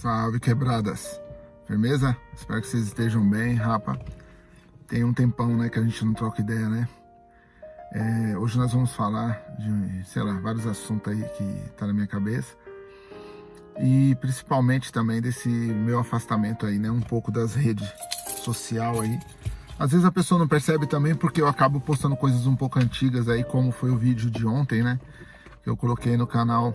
Salve quebradas, firmeza? Espero que vocês estejam bem, rapa. Tem um tempão, né, que a gente não troca ideia, né? É, hoje nós vamos falar de, sei lá, vários assuntos aí que tá na minha cabeça. E principalmente também desse meu afastamento aí, né? Um pouco das redes social aí. Às vezes a pessoa não percebe também porque eu acabo postando coisas um pouco antigas aí, como foi o vídeo de ontem, né? Que eu coloquei no canal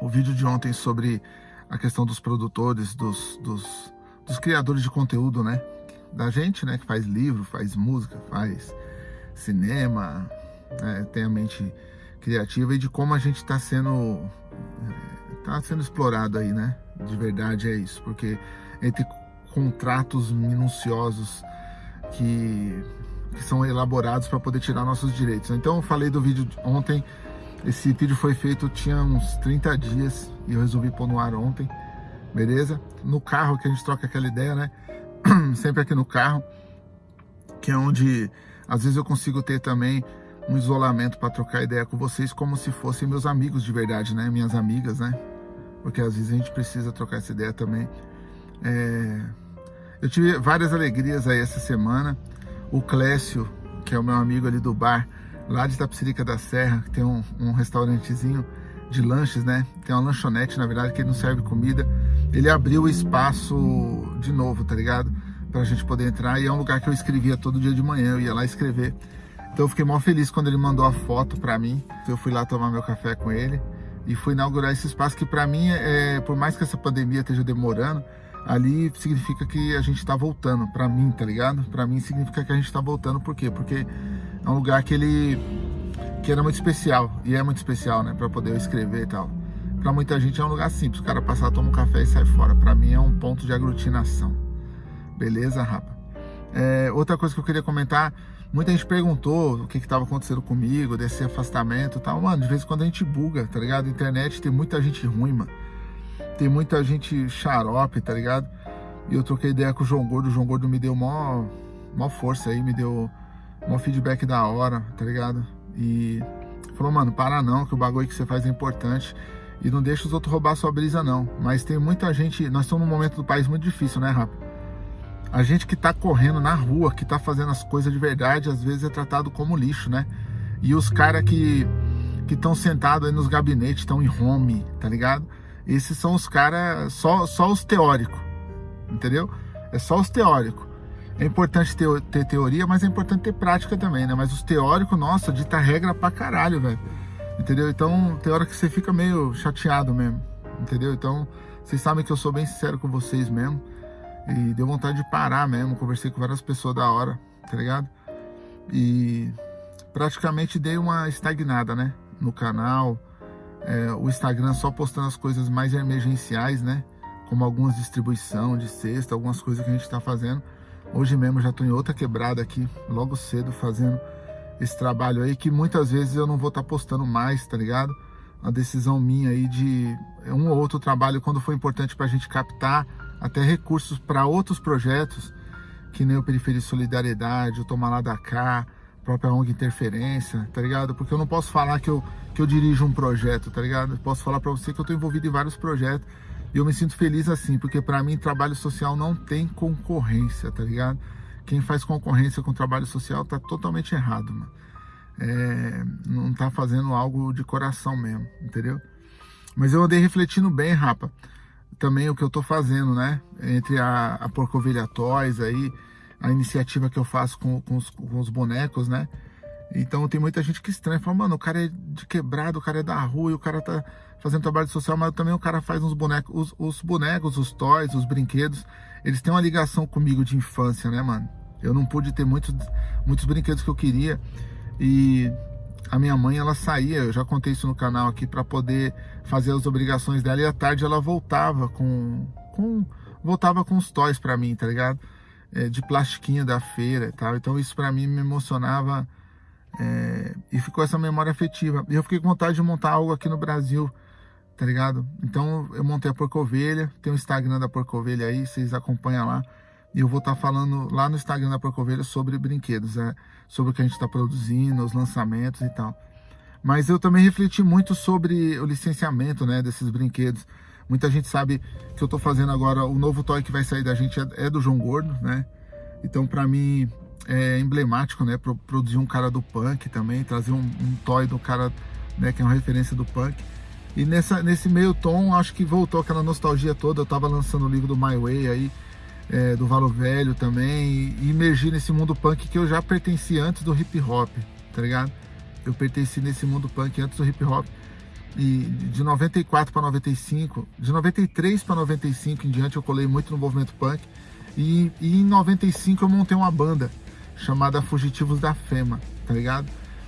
o vídeo de ontem sobre a questão dos produtores, dos, dos, dos criadores de conteúdo, né? Da gente, né? Que faz livro, faz música, faz cinema, né, tem a mente criativa e de como a gente está sendo tá sendo explorado aí, né? De verdade é isso, porque entre contratos minuciosos que, que são elaborados para poder tirar nossos direitos. Então eu falei do vídeo ontem esse vídeo foi feito, tinha uns 30 dias e eu resolvi pôr no ar ontem, beleza? No carro que a gente troca aquela ideia, né? Sempre aqui no carro, que é onde às vezes eu consigo ter também um isolamento para trocar ideia com vocês como se fossem meus amigos de verdade, né? Minhas amigas, né? Porque às vezes a gente precisa trocar essa ideia também. É... Eu tive várias alegrias aí essa semana. O Clécio, que é o meu amigo ali do bar, lá de Tapsirica da Serra, que tem um, um, restaurantezinho de lanches, né? Tem uma lanchonete, na verdade, que ele não serve comida. Ele abriu o espaço de novo, tá ligado? Pra gente poder entrar. E é um lugar que eu escrevia todo dia de manhã, eu ia lá escrever. Então eu fiquei mó feliz quando ele mandou a foto pra mim. Eu fui lá tomar meu café com ele e fui inaugurar esse espaço que pra mim, é, por mais que essa pandemia esteja demorando, ali significa que a gente tá voltando, pra mim, tá ligado? Pra mim significa que a gente tá voltando, por quê? Porque é um lugar que ele que era muito especial, e é muito especial, né, para poder escrever e tal. Para muita gente é um lugar simples, o cara passar, toma um café e sai fora. Para mim é um ponto de aglutinação. Beleza, rapa? É, outra coisa que eu queria comentar, muita gente perguntou o que estava acontecendo comigo, desse afastamento e tal. Mano, de vez em quando a gente buga, tá ligado? internet tem muita gente ruim, mano. Tem muita gente xarope, tá ligado? E eu troquei ideia com o João Gordo, o João Gordo me deu mó, mó força aí, me deu um feedback da hora, tá ligado? E falou, mano, para não, que o bagulho que você faz é importante. E não deixa os outros roubar sua brisa, não. Mas tem muita gente. Nós estamos num momento do país muito difícil, né, Rafa? A gente que tá correndo na rua, que tá fazendo as coisas de verdade, às vezes é tratado como lixo, né? E os caras que que estão sentados aí nos gabinetes, estão em home, tá ligado? Esses são os caras, só, só os teóricos, entendeu? É só os teóricos. É importante ter, ter, teoria, mas é importante ter prática também, né? Mas os teóricos, nossa, dita regra pra caralho, velho. Entendeu? Então, tem hora que você fica meio chateado mesmo. Entendeu? Então, vocês sabem que eu sou bem sincero com vocês mesmo. E deu vontade de parar mesmo. Conversei com várias pessoas da hora, tá ligado? E praticamente dei uma estagnada, né? No canal. É, o Instagram só postando as coisas mais emergenciais, né? Como algumas distribuição de cesta, algumas coisas que a gente tá fazendo. Hoje mesmo já estou em outra quebrada aqui, logo cedo, fazendo esse trabalho aí, que muitas vezes eu não vou estar tá postando mais, tá ligado? A decisão minha aí de um ou outro trabalho, quando for importante para a gente captar até recursos para outros projetos, que nem o Periferia Solidariedade, o Tomar Lá da Cá, própria ONG Interferência, tá ligado? Porque eu não posso falar que eu, que eu dirijo um projeto, tá ligado? Eu posso falar para você que eu estou envolvido em vários projetos e eu me sinto feliz assim, porque para mim trabalho social não tem concorrência, tá ligado? Quem faz concorrência com trabalho social tá totalmente errado, mano. É, não tá fazendo algo de coração mesmo, entendeu? Mas eu andei refletindo bem, rapa, também o que eu tô fazendo, né? Entre a, a Porcovilha Toys aí, a iniciativa que eu faço com, com, os, com os bonecos, né? Então tem muita gente que estranha, fala, mano, o cara é de quebrado, o cara é da rua e o cara tá fazendo trabalho social, mas também o cara faz uns bonecos, os, os, bonecos, os toys, os brinquedos, eles têm uma ligação comigo de infância, né, mano? Eu não pude ter muitos, muitos brinquedos que eu queria e a minha mãe, ela saía, eu já contei isso no canal aqui, para poder fazer as obrigações dela e à tarde ela voltava com, com voltava com os toys para mim, tá ligado? É, de plastiquinho da feira e tal, então isso para mim me emocionava é, e ficou essa memória afetiva. E eu fiquei com vontade de montar algo aqui no Brasil, tá ligado? Então eu montei a Porco Ovelha, tem o Instagram da Porco Ovelha aí, vocês acompanham lá. E eu vou estar tá falando lá no Instagram da Porco Ovelha sobre brinquedos, né? sobre o que a gente está produzindo, os lançamentos e tal. Mas eu também refleti muito sobre o licenciamento né, desses brinquedos. Muita gente sabe que eu tô fazendo agora, o novo toy que vai sair da gente é, é do João Gordo, né? Então, para mim, é emblemático, né? Produzir um cara do punk também, trazer um, um toy do cara, né? Que é uma referência do punk. E nessa, nesse meio tom, acho que voltou aquela nostalgia toda. Eu tava lançando o livro do My Way aí, é, do Valo Velho também, e emergi nesse mundo punk que eu já pertenci antes do hip hop, tá ligado? Eu pertenci nesse mundo punk antes do hip hop. E de 94 para 95, de 93 para 95 em diante eu colei muito no movimento punk. E, e, em 95 eu montei uma banda chamada Fugitivos da Fema, tá ligado?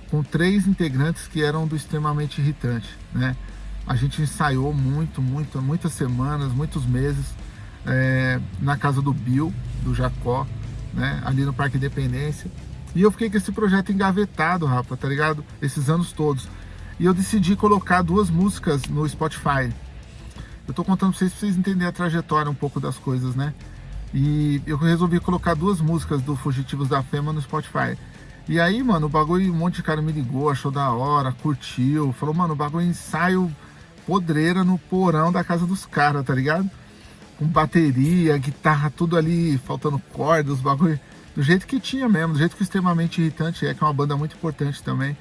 Com três integrantes que eram do extremamente irritante, né? A gente ensaiou muito, muito, muitas semanas, muitos meses é, na casa do Bill, do Jacó, né? Ali no Parque Independência. E eu fiquei com esse projeto engavetado, Rafa, tá ligado? Esses anos todos. E eu decidi colocar duas músicas no Spotify. Eu tô contando pra vocês, pra vocês entenderem a trajetória um pouco das coisas, né? E eu resolvi colocar duas músicas do Fugitivos da Fema no Spotify. E aí, mano, o bagulho, um monte de cara me ligou, achou da hora, curtiu, falou, mano, o bagulho é ensaio podreira no porão da casa dos caras, tá ligado? Com bateria, guitarra, tudo ali, faltando cordas, bagulho do jeito que tinha mesmo, do jeito que extremamente irritante é, que é uma banda muito importante também.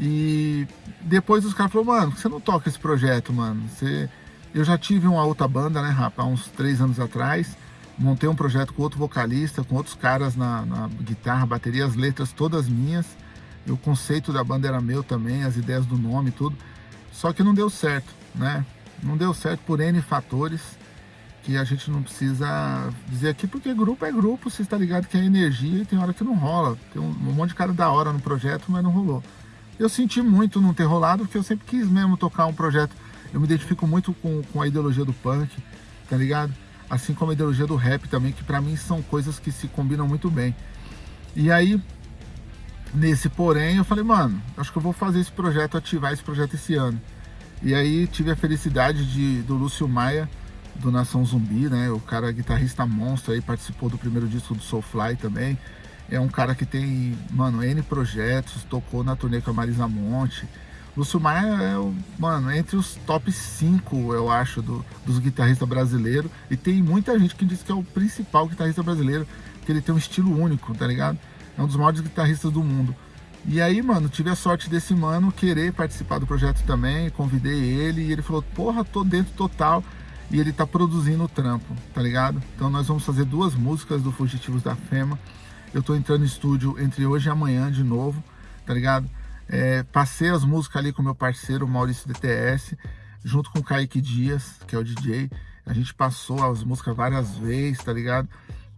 E depois os caras falaram, mano, você não toca esse projeto, mano? Você... Eu já tive uma outra banda, né, rapaz, uns três anos atrás montei um projeto com outro vocalista, com outros caras na, na, guitarra, bateria, as letras todas minhas. E o conceito da banda era meu também, as ideias do nome tudo. Só que não deu certo, né? Não deu certo por N fatores que a gente não precisa dizer aqui, porque grupo é grupo, você está ligado que é energia e tem hora que não rola. Tem um, um monte de cara da hora no projeto, mas não rolou. Eu senti muito não ter rolado, porque eu sempre quis mesmo tocar um projeto. Eu me identifico muito com, com a ideologia do punk, tá ligado? Assim como a ideologia do rap também, que para mim são coisas que se combinam muito bem. E aí, nesse porém, eu falei, mano, acho que eu vou fazer esse projeto, ativar esse projeto esse ano. E aí tive a felicidade de, do Lúcio Maia, do Nação Zumbi, né? O cara guitarrista monstro aí, participou do primeiro disco do Soulfly também. É um cara que tem, mano, N projetos, tocou na turnê com a Marisa Monte, Maia é, o, mano, entre os top 5, eu acho, do, dos guitarristas brasileiros. E tem muita gente que diz que é o principal guitarrista brasileiro, que ele tem um estilo único, tá ligado? É um dos maiores guitarristas do mundo. E aí, mano, tive a sorte desse mano querer participar do projeto também, convidei ele e ele falou, porra, tô dentro total. E ele tá produzindo o trampo, tá ligado? Então nós vamos fazer duas músicas do Fugitivos da Fema. Eu tô entrando no estúdio entre hoje e amanhã de novo, tá ligado? É, passei as músicas ali com meu parceiro Maurício DTS, junto com o Kaique Dias, que é o DJ. A gente passou as músicas várias vezes, tá ligado?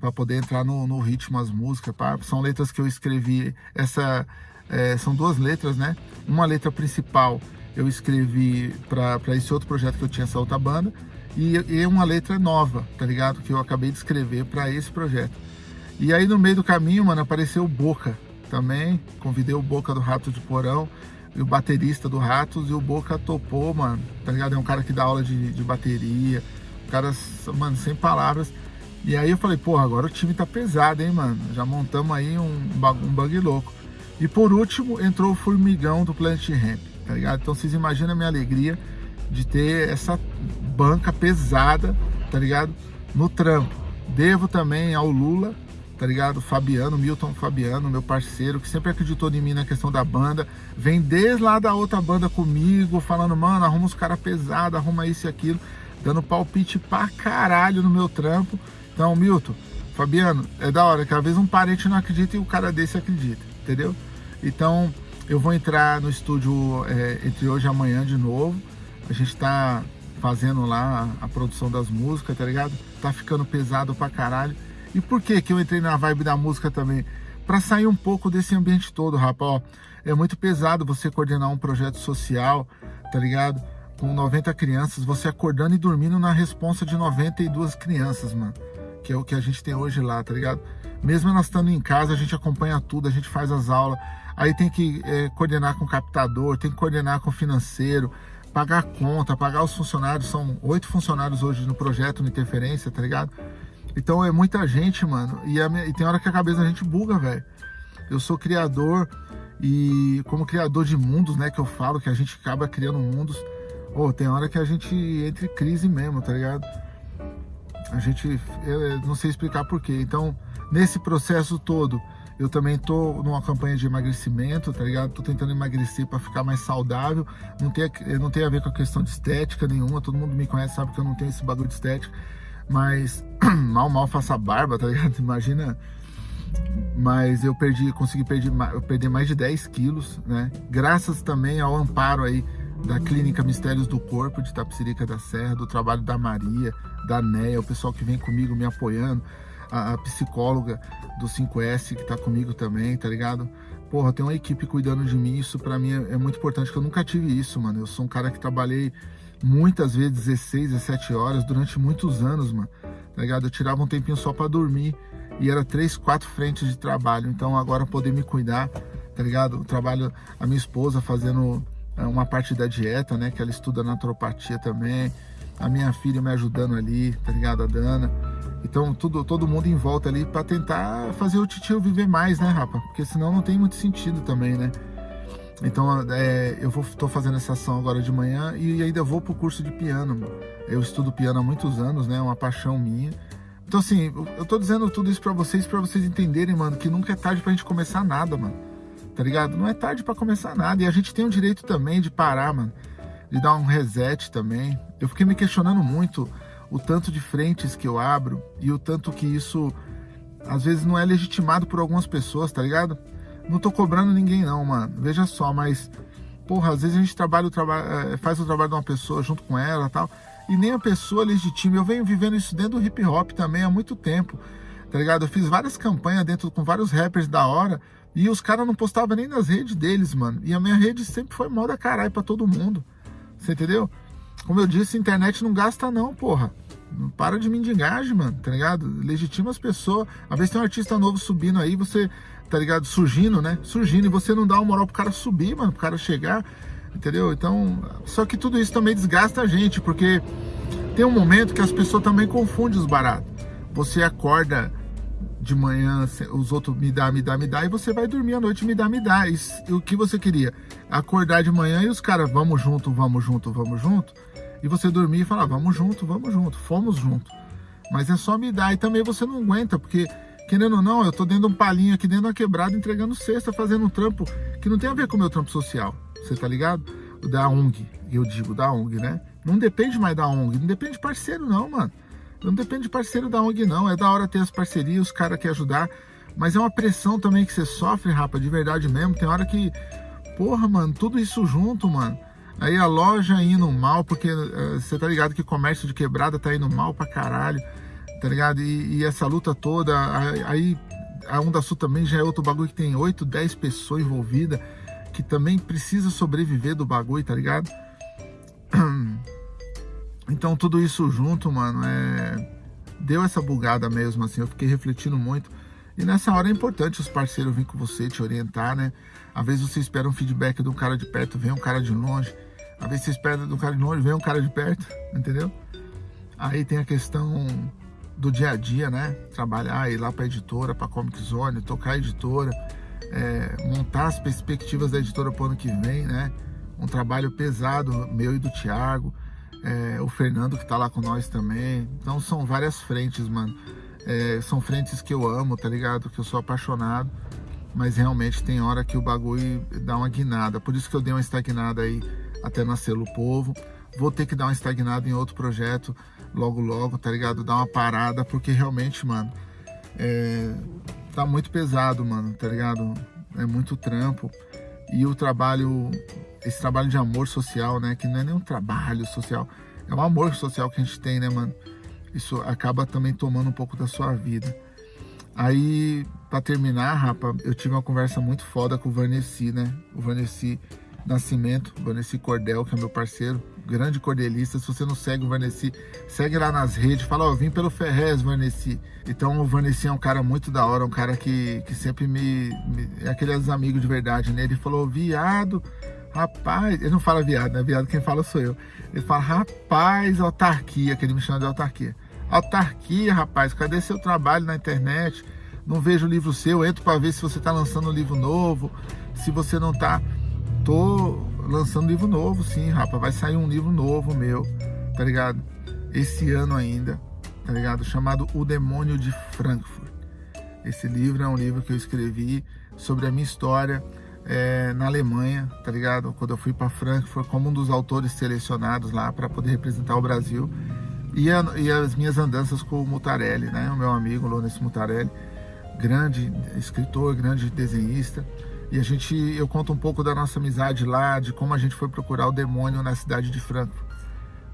Para poder entrar no, no, ritmo as músicas. São letras que eu escrevi. Essa é, são duas letras, né? Uma letra principal eu escrevi para esse outro projeto que eu tinha essa outra banda e, e uma letra nova, tá ligado? Que eu acabei de escrever para esse projeto. E aí no meio do caminho, mano, apareceu Boca, também. Convidei o Boca do Rato de Porão e o baterista do Ratos e o Boca topou, mano. Tá ligado? É um cara que dá aula de, de bateria. O cara, mano, sem palavras. E aí eu falei, porra, agora o time tá pesado, hein, mano? Já montamos aí um, um bug louco. E por último, entrou o Formigão do Planet Ramp, tá ligado? Então vocês imaginam a minha alegria de ter essa banca pesada, tá ligado? No trampo. Devo também ao Lula, tá ligado? Fabiano, Milton Fabiano, meu parceiro, que sempre acreditou em mim na questão da banda. Vem desde lá da outra banda comigo, falando, mano, arruma os caras pesados, arruma isso e aquilo, dando palpite pra caralho no meu trampo. Então, Milton, Fabiano, é da hora que às vezes um parente não acredita e o cara desse acredita, entendeu? Então, eu vou entrar no estúdio é, entre hoje e amanhã de novo. A gente tá fazendo lá a produção das músicas, tá ligado? Tá ficando pesado pra caralho. E por que que eu entrei na vibe da música também? Para sair um pouco desse ambiente todo, rapaz. é muito pesado você coordenar um projeto social, tá ligado? Com 90 crianças, você acordando e dormindo na responsa de 92 crianças, mano. Que é o que a gente tem hoje lá, tá ligado? Mesmo nós estando em casa, a gente acompanha tudo, a gente faz as aulas. Aí tem que é, coordenar com o captador, tem que coordenar com o financeiro, pagar a conta, pagar os funcionários. São oito funcionários hoje no projeto, no Interferência, tá ligado? Então é muita gente, mano. E, minha, e tem hora que a cabeça da gente buga, velho. Eu sou criador e como criador de mundos, né, que eu falo, que a gente acaba criando mundos. Ou oh, tem hora que a gente entra em crise mesmo, tá ligado? A gente, não sei explicar porquê. Então, nesse processo todo, eu também tô numa campanha de emagrecimento, tá ligado? Tô tentando emagrecer para ficar mais saudável. Não tem, não tem a ver com a questão de estética nenhuma. Todo mundo me conhece, sabe que eu não tenho esse bagulho de estética. Mas mal, mal faça barba, tá ligado? Imagina. Mas eu perdi, consegui perder, perder mais de 10 quilos, né? Graças também ao amparo aí da Clínica Mistérios do Corpo de Tapsirica da Serra, do trabalho da Maria, da Néia, o pessoal que vem comigo me apoiando, a, a psicóloga do 5S que tá comigo também, tá ligado? Porra, tem uma equipe cuidando de mim, isso para mim é, é, muito importante, que eu nunca tive isso, mano. Eu sou um cara que trabalhei muitas vezes 16, 17 horas durante muitos anos, mano, tá ligado? Eu tirava um tempinho só para dormir e era três, quatro frentes de trabalho. Então agora poder me cuidar, tá ligado? O trabalho, a minha esposa fazendo é, uma parte da dieta, né? Que ela estuda naturopatia também. A minha filha me ajudando ali, tá ligado? A Dana. Então, tudo, todo mundo em volta ali para tentar fazer o titio viver mais, né, rapa? Porque senão não tem muito sentido também, né? Então, é, eu tô fazendo essa ação agora de manhã e ainda vou pro curso de piano. Eu estudo piano há muitos anos, né? É uma paixão minha. Então, assim, eu tô dizendo tudo isso para vocês, para vocês entenderem, mano, que nunca é tarde pra gente começar nada, mano. Tá ligado? Não é tarde para começar nada. E a gente tem o direito também de parar, mano. De dar um reset também. Eu fiquei me questionando muito o tanto de frentes que eu abro e o tanto que isso às vezes não é legitimado por algumas pessoas, tá ligado? Não tô cobrando ninguém não, mano. Veja só, mas porra, às vezes a gente trabalha o trabalho, eh, faz o trabalho de uma pessoa junto com ela, tal, e nem a pessoa legitima. Eu venho vivendo isso dentro do hip hop também há muito tempo. Tá ligado? Eu fiz várias campanhas dentro com vários rappers da hora e os caras não postavam nem nas redes deles, mano. E a minha rede sempre foi moda caralho pra todo mundo. Você entendeu? Como eu disse, internet não gasta não, porra. Não para de mendigar, mano, tá ligado? Legitima as pessoas. Às vezes tem um artista novo subindo aí, você, tá ligado? Surgindo, né? Surgindo e você não dá uma moral pro cara subir, mano, pro cara chegar, entendeu? Então, só que tudo isso também desgasta a gente, porque tem um momento que as pessoas também confundem os baratos. Você acorda de manhã, os outros me dá, me dá, me dá, e você vai dormir à noite, me dá, me dá. E, o que você queria? Acordar de manhã e os caras, vamos junto, vamos junto, vamos junto e você dormir e falar, vamos junto, vamos junto, fomos junto. Mas é só me dar, e também você não aguenta, porque querendo ou não, eu tô dentro de um palinho aqui dentro da quebrada entregando cesta, fazendo um trampo que não tem a ver com o meu trampo social, você tá ligado? Da ONG, eu digo da ONG, né? Não depende mais da ONG, não depende de parceiro não, mano. Não depende de parceiro da ONG não, é da hora ter as parcerias, os caras que ajudar, mas é uma pressão também que você sofre, rapa, de verdade mesmo, tem hora que, porra, mano, tudo isso junto, mano, Aí a loja indo mal, porque uh, você tá ligado que comércio de quebrada tá indo mal pra caralho, tá ligado? E, e essa luta toda, aí a Onda Sul também já é outro bagulho que tem 8, 10 pessoas envolvidas, que também precisa sobreviver do bagulho, tá ligado? Então tudo isso junto, mano, é... deu essa bugada mesmo, assim, eu fiquei refletindo muito. E nessa hora é importante os parceiros virem com você, te orientar, né? Às vezes você espera um feedback de um cara de perto, vem um cara de longe. Às vezes você espera do cara de longe, vem um cara de perto, entendeu? Aí tem a questão do dia a dia, né? Trabalhar, ir lá para editora, para Comic Zone, tocar a editora, é, montar as perspectivas da editora para o ano que vem, né? Um trabalho pesado, meu e do Thiago, é, o Fernando que tá lá com nós também. Então são várias frentes, mano. É, são frentes que eu amo, tá ligado? Que eu sou apaixonado. Mas realmente tem hora que o bagulho dá uma guinada. Por isso que eu dei uma estagnada aí até nascer o povo. Vou ter que dar uma estagnada em outro projeto logo logo, tá ligado? Dar uma parada, porque realmente, mano, é, tá muito pesado, mano, tá ligado? É muito trampo. E o trabalho, esse trabalho de amor social, né? Que não é nem um trabalho social, é um amor social que a gente tem, né, mano? Isso acaba também tomando um pouco da sua vida. Aí, pra terminar, rapa, eu tive uma conversa muito foda com o Vanessa, né? O Vanessa Nascimento, Vanessa Cordel, que é meu parceiro, grande cordelista. Se você não segue o Vanessa, segue lá nas redes, fala, ó, oh, vim pelo Ferrez, Vanessa. Então o Vanessa é um cara muito da hora, um cara que, que sempre me, me. É aqueles amigos de verdade, né? Ele falou, viado, rapaz. Ele não fala viado, né? Viado quem fala sou eu. Ele fala, rapaz, autarquia, que ele me chama de autarquia. Autarquia, rapaz, cadê seu trabalho na internet? Não vejo livro seu, entro para ver se você está lançando um livro novo, se você não está tô lançando livro novo, sim, rapaz. Vai sair um livro novo meu, tá ligado? Esse ano ainda, tá ligado? Chamado O Demônio de Frankfurt. Esse livro é um livro que eu escrevi sobre a minha história é, na Alemanha, tá ligado? Quando eu fui para Frankfurt como um dos autores selecionados lá para poder representar o Brasil. E, a, e, as minhas andanças com o Mutarelli, né? O meu amigo Lourenço Mutarelli, grande escritor, grande desenhista. E a gente, eu conto um pouco da nossa amizade lá, de como a gente foi procurar o demônio na cidade de Frankfurt.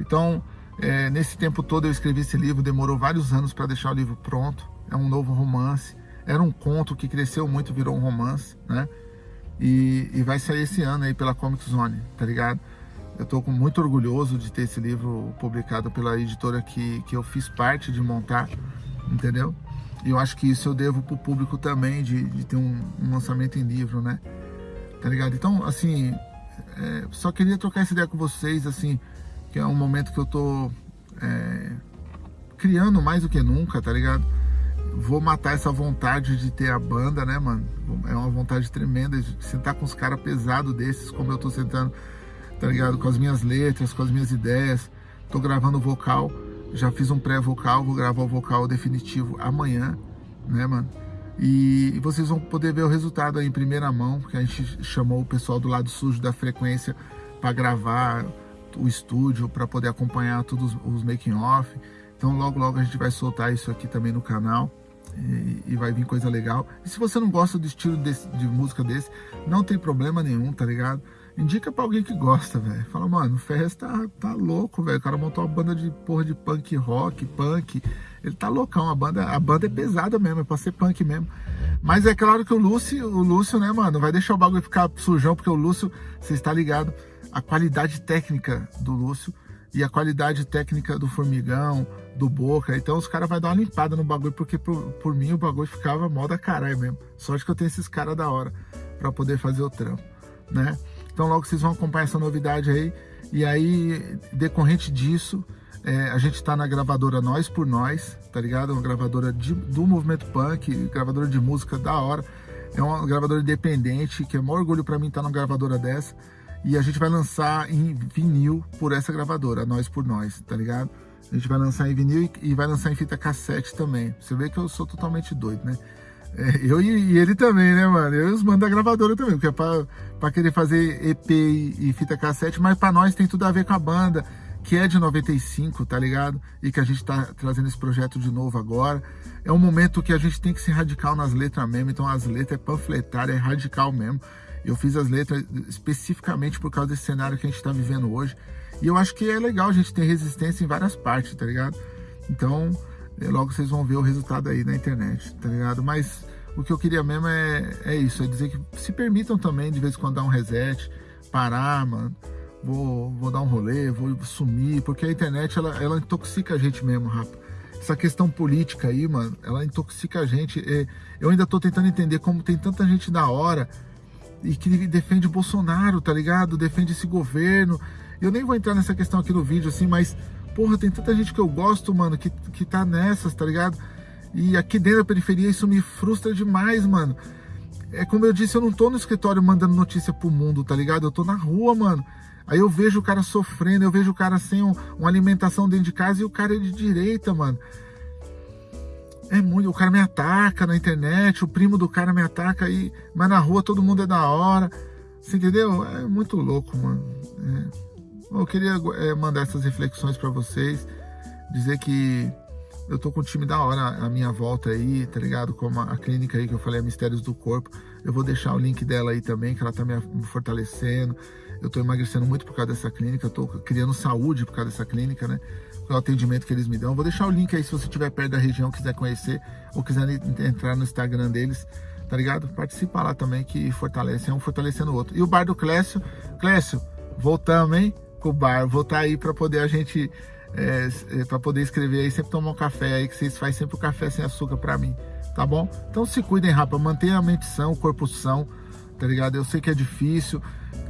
Então, é, nesse tempo todo eu escrevi esse livro, demorou vários anos para deixar o livro pronto. É um novo romance. Era um conto que cresceu muito, virou um romance, né? E, e vai sair esse ano aí pela Comic Zone, tá ligado? Eu tô muito orgulhoso de ter esse livro publicado pela editora que, que eu fiz parte de montar, entendeu? Eu acho que isso eu devo pro público também, de, de ter um, um lançamento em livro, né? Tá ligado? Então, assim, é, só queria trocar essa ideia com vocês, assim, que é um momento que eu tô é, criando mais do que nunca, tá ligado? Vou matar essa vontade de ter a banda, né, mano? É uma vontade tremenda de sentar com os caras pesados desses, como eu tô sentando, tá ligado? Com as minhas letras, com as minhas ideias. Tô gravando vocal, já fiz um pré-vocal, vou gravar o vocal definitivo amanhã, né, mano? E vocês vão poder ver o resultado aí em primeira mão, porque a gente chamou o pessoal do lado sujo da frequência para gravar o estúdio, para poder acompanhar todos os making off. Então logo logo a gente vai soltar isso aqui também no canal e, e vai vir coisa legal. E se você não gosta do estilo desse, de música desse, não tem problema nenhum, tá ligado? Indica pra alguém que gosta, velho. Fala, mano, o Ferrez tá, tá louco, velho. O cara montou uma banda de porra de punk rock, punk. Ele tá loucão, a banda, a banda é pesada mesmo, é pra ser punk mesmo. Mas é claro que o Lúcio, o Lúcio, né, mano, vai deixar o bagulho ficar sujão, porque o Lúcio, você está ligado, a qualidade técnica do Lúcio e a qualidade técnica do Formigão, do Boca. Então os caras vão dar uma limpada no bagulho, porque por, por mim o bagulho ficava mó da caralho mesmo. Sorte que eu tenho esses caras da hora para poder fazer o trampo, né? Então logo vocês vão acompanhar essa novidade aí. E aí, decorrente disso, é, a gente está na gravadora Nós por Nós, tá ligado? Uma gravadora de, do movimento punk, gravadora de música da hora. É uma gravadora independente, que é um orgulho para mim estar tá numa gravadora dessa. E a gente vai lançar em vinil por essa gravadora, Nós por Nós, tá ligado? A gente vai lançar em vinil e, e vai lançar em fita cassete também. Você vê que eu sou totalmente doido, né? É, eu e, e, ele também, né, mano? Eu e os manos da gravadora também, porque é pra, pra querer fazer EP e, e fita cassete, mas pra nós tem tudo a ver com a banda, que é de 95, tá ligado? E que a gente tá trazendo esse projeto de novo agora. É um momento que a gente tem que ser radical nas letras mesmo, então as letras é panfletária, é radical mesmo. Eu fiz as letras especificamente por causa desse cenário que a gente está vivendo hoje. E eu acho que é legal a gente ter resistência em várias partes, tá ligado? Então, é, logo vocês vão ver o resultado aí na internet, tá ligado? Mas o que eu queria mesmo é, é isso, é dizer que se permitam também de vez em quando dar um reset, parar, mano. Vou, vou dar um rolê, vou sumir, porque a internet ela, ela intoxica a gente mesmo, rapaz. Essa questão política aí, mano, ela intoxica a gente. Eu ainda tô tentando entender como tem tanta gente da hora e que defende Bolsonaro, tá ligado? Defende esse governo. Eu nem vou entrar nessa questão aqui no vídeo, assim, mas, porra, tem tanta gente que eu gosto, mano, que, que tá nessas, tá ligado? E aqui dentro da periferia isso me frustra demais, mano. É como eu disse, eu não tô no escritório mandando notícia pro mundo, tá ligado? Eu tô na rua, mano. Aí eu vejo o cara sofrendo, eu vejo o cara sem um, uma alimentação dentro de casa e o cara é de direita, mano. É muito, o cara me ataca na internet, o primo do cara me ataca aí, mas na rua todo mundo é da hora. Você entendeu? É muito louco, mano. É. Eu queria é, mandar essas reflexões para vocês, dizer que eu tô com um time da hora a minha volta aí, tá ligado? Como a, a clínica aí que eu falei, Mistérios do Corpo. Eu vou deixar o link dela aí também, que ela tá me, me fortalecendo. Eu tô emagrecendo muito por causa dessa clínica, eu tô criando saúde por causa dessa clínica, né? o atendimento que eles me dão. Vou deixar o link aí se você estiver perto da região, quiser conhecer ou quiser entrar no Instagram deles, tá ligado? Participa lá também que fortalece, é um fortalecendo o outro. E o bar do Clécio, Clécio, voltamos, hein? Com o bar, vou estar tá aí para poder a gente, é, é para poder escrever aí, sempre tomar um café aí, que vocês fazem sempre o café sem açúcar para mim, tá bom? Então se cuidem, rapaz, mantenha a mente sã, o corpo são, tá ligado? Eu sei que é difícil,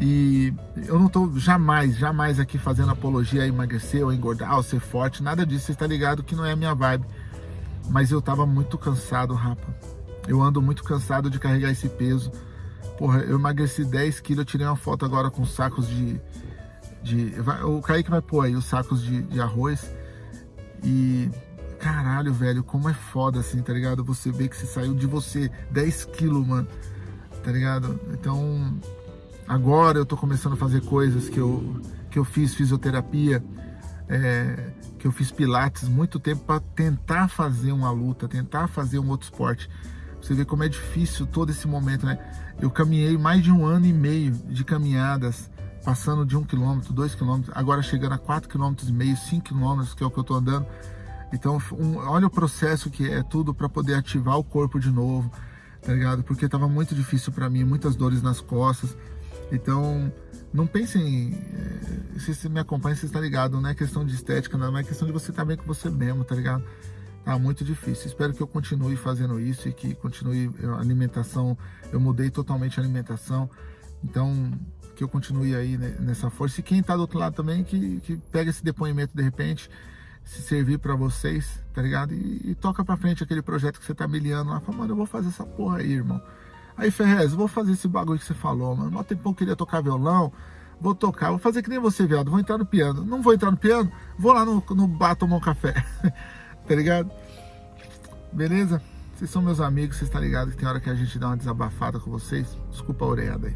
e eu não tô jamais, jamais aqui fazendo apologia a emagrecer ou engordar ou ser forte, nada disso. Você está ligado que não é a minha vibe. Mas eu tava muito cansado, rapa. Eu ando muito cansado de carregar esse peso. Porra, eu emagreci 10 quilos, eu tirei uma foto agora com sacos de... de o Kaique vai pôr aí os sacos de, de arroz. E caralho, velho, como é foda assim, tá ligado? Você vê que você saiu de você 10 quilos, mano, tá ligado? Então, agora eu tô começando a fazer coisas que eu, que eu fiz fisioterapia, é, que eu fiz pilates muito tempo para tentar fazer uma luta, tentar fazer um outro esporte. Você vê como é difícil todo esse momento, né? Eu caminhei mais de um ano e meio de caminhadas, passando de um quilômetro, dois quilômetros, agora chegando a quatro quilômetros e meio, cinco quilômetros, que é o que eu tô andando. Então, um, olha o processo que é tudo para poder ativar o corpo de novo, tá ligado? Porque tava muito difícil para mim, muitas dores nas costas. Então, não pensem, eh, se você me acompanha, você está ligado, não é questão de estética, não é questão de você estar tá bem com você mesmo, tá ligado? Tá muito difícil. Espero que eu continue fazendo isso e que continue a alimentação. Eu mudei totalmente a alimentação. Então, que eu continue aí nessa força. E quem está do outro lado também, que, que pega esse depoimento de repente, se servir para vocês, tá ligado? E, e toca para frente aquele projeto que você tá miliando lá. Fala, mano, eu vou fazer essa porra aí, irmão. Aí, Ferrez, vou fazer esse bagulho que você falou, mano. Mó tempão eu queria tocar violão. Vou tocar, vou fazer que nem você, viado. Vou entrar no piano. Não vou entrar no piano, vou lá no, no bar tomar um café. tá ligado? Beleza? Vocês são meus amigos, vocês estão tá ligados que tem hora que a gente dá uma desabafada com vocês. Desculpa a orelhada aí.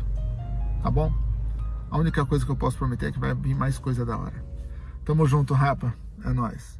Tá bom? A única coisa que eu posso prometer é que vai vir mais coisa da hora. Tamo junto, rapa. É nóis.